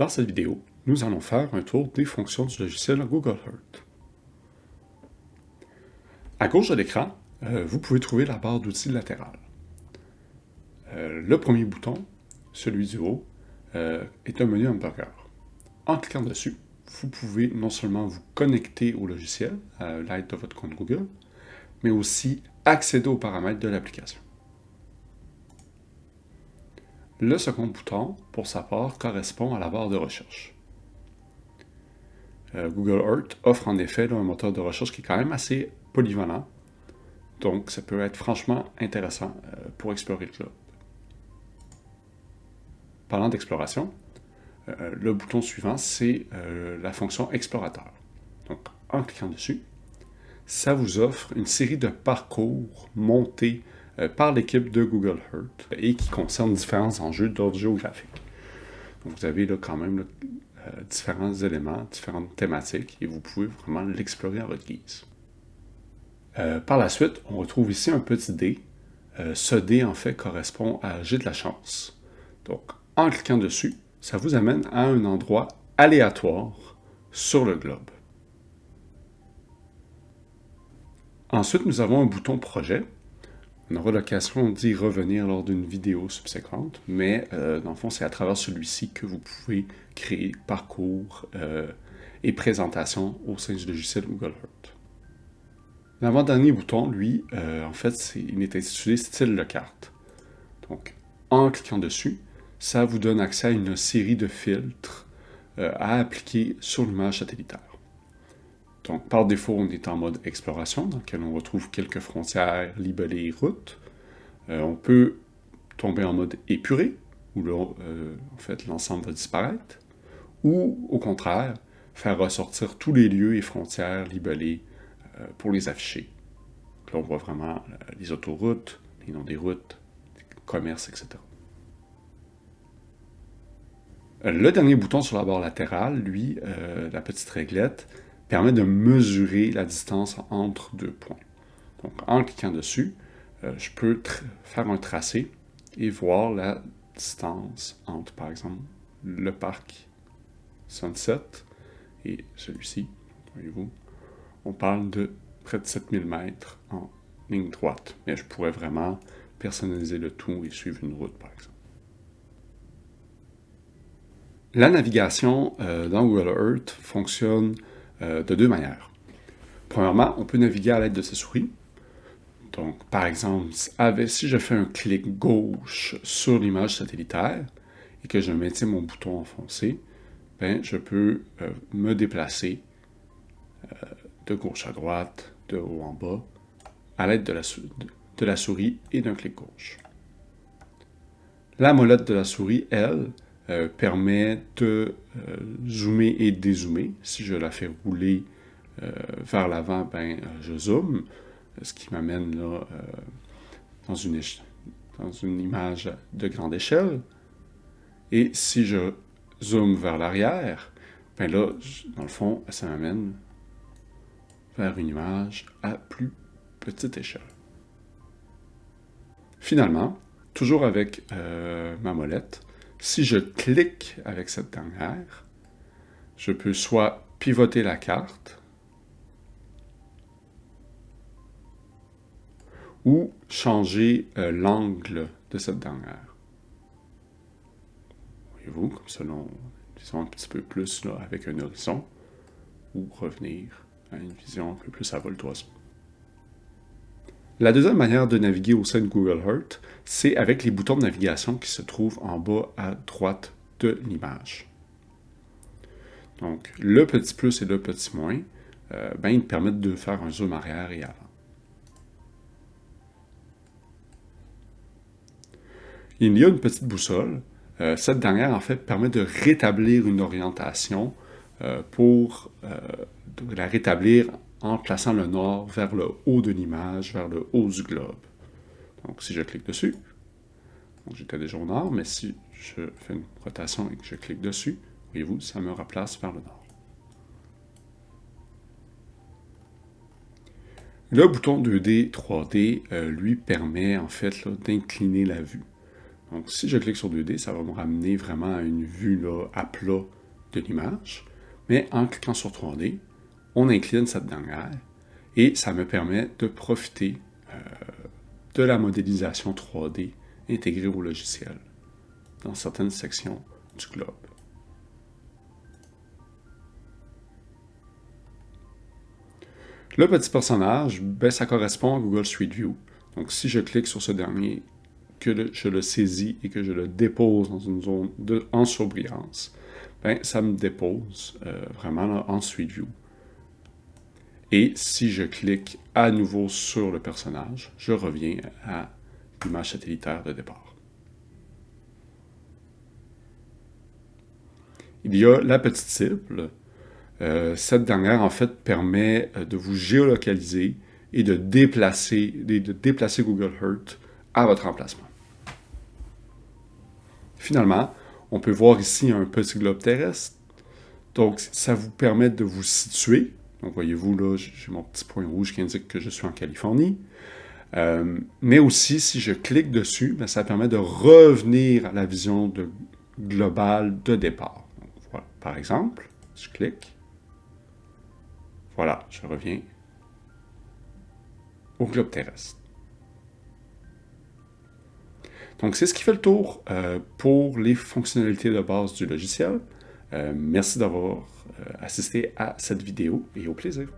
Dans cette vidéo, nous allons faire un tour des fonctions du logiciel Google Earth. À gauche de l'écran, euh, vous pouvez trouver la barre d'outils latérale. Euh, le premier bouton, celui du haut, euh, est un menu hamburger. En cliquant dessus, vous pouvez non seulement vous connecter au logiciel à l'aide de votre compte Google, mais aussi accéder aux paramètres de l'application. Le second bouton, pour sa part, correspond à la barre de recherche. Euh, Google Earth offre en effet un moteur de recherche qui est quand même assez polyvalent, donc ça peut être franchement intéressant euh, pour explorer le globe. Parlant d'exploration, euh, le bouton suivant, c'est la fonction explorateur. Donc, en cliquant dessus, ça vous offre une série de parcours montés euh, par l'équipe de Google Earth et qui concerne différents enjeux d'ordre géographique. Donc vous avez là quand même euh, différents éléments, différentes thématiques et vous pouvez vraiment l'explorer à votre guise. Euh, par la suite, on retrouve ici un petit dé. ce dé, en fait, correspond à J'ai de la chance. Donc, en cliquant dessus, ça vous amène à un endroit aléatoire sur le globe. Ensuite, nous avons un bouton Projet on aura l'occasion d'y revenir lors d'une vidéo subséquente, mais euh, dans le fond, c'est à travers celui-ci que vous pouvez créer parcours euh, et présentation au sein du logiciel Google Earth. L'avant-dernier bouton, lui, euh, en fait, il est intitulé Style de carte. Donc, en cliquant dessus, ça vous donne accès à une série de filtres à appliquer sur l'image satellitaire. Donc, par défaut, on est en mode exploration, dans lequel on retrouve quelques frontières libellées routes. Euh, on peut tomber en mode épuré, où là, euh, l'ensemble va disparaître. Ou, au contraire, faire ressortir tous les lieux et frontières libellés euh, pour les afficher. là, on voit vraiment les autoroutes, les noms des routes, les commerces, etc. Le dernier bouton sur la barre latérale, lui, la petite réglette, permet de mesurer la distance entre deux points. Donc, en cliquant dessus, euh, je peux faire un tracé et voir la distance entre, par exemple, le parc Sunset et celui-ci. Voyez-vous, on parle de près de 7000 mètres en ligne droite. Mais je pourrais vraiment personnaliser le tout et suivre une route, par exemple. La navigation euh, dans Google Earth fonctionne euh, de deux manières. Premièrement, on peut naviguer à l'aide de sa souris. Donc, par exemple, si je fais un clic gauche sur l'image satellitaire et que je maintiens mon bouton enfoncé, ben, je peux euh, me déplacer euh, de gauche à droite, de haut en bas, à l'aide de, de la souris et d'un clic gauche. La molette de la souris, elle, euh, permet de euh, zoomer et dézoomer. Si je la fais rouler euh, vers l'avant, ben, je zoome, ce qui m'amène là dans, une image de grande échelle. Et si je zoome vers l'arrière, ben là, dans le fond, ça m'amène vers une image à plus petite échelle. Finalement, toujours avec ma molette, si je clique avec cette dernière, je peux soit pivoter la carte ou changer euh, l'angle de cette dernière. Voyez-vous, comme selon, disons un petit peu plus avec un horizon, ou revenir à une vision un peu plus à vol. La deuxième manière de naviguer au sein de Google Earth, c'est avec les boutons de navigation qui se trouvent en bas à droite de l'image. Donc, le petit plus et le petit moins, euh, ben, ils permettent de faire un zoom arrière et avant. Il y a une petite boussole. Euh, cette dernière, en fait, permet de rétablir une orientation euh, pour la rétablir en plaçant le nord vers le haut de l'image, vers le haut du globe. Donc, si je clique dessus, j'étais déjà au nord, mais si je fais une rotation et que je clique dessus, voyez-vous, ça me replace vers le nord. Le bouton 2D, 3D, euh, lui permet en fait d'incliner la vue. Donc, si je clique sur 2D, ça va me ramener vraiment à une vue là, à plat de l'image. Mais en cliquant sur 3D, on incline cette dernière et ça me permet de profiter euh, de la modélisation 3D intégrée au logiciel dans certaines sections du globe. Le petit personnage, ben, ça correspond à Google Street View. Donc, si je clique sur ce dernier, que je le saisis et que je le dépose dans une zone de, en ben, ça me dépose euh, vraiment en Street View. Et si je clique à nouveau sur le personnage, je reviens à l'image satellitaire de départ. Il y a la petite cible. Euh, cette dernière, en fait, permet euh, de vous géolocaliser et de déplacer, de déplacer Google Earth à votre emplacement. Finalement, on peut voir ici un petit globe terrestre. Donc, ça vous permet de vous situer. Donc, voyez-vous, là, j'ai mon petit point rouge qui indique que je suis en Californie. Euh, mais aussi, si je clique dessus, ben, ça permet de revenir à la vision globale de départ. Par exemple, je clique. Voilà, je reviens au globe terrestre. Donc, c'est ce qui fait le tour euh, pour les fonctionnalités de base du logiciel. Euh, merci d'avoir euh, assisté à cette vidéo et au plaisir.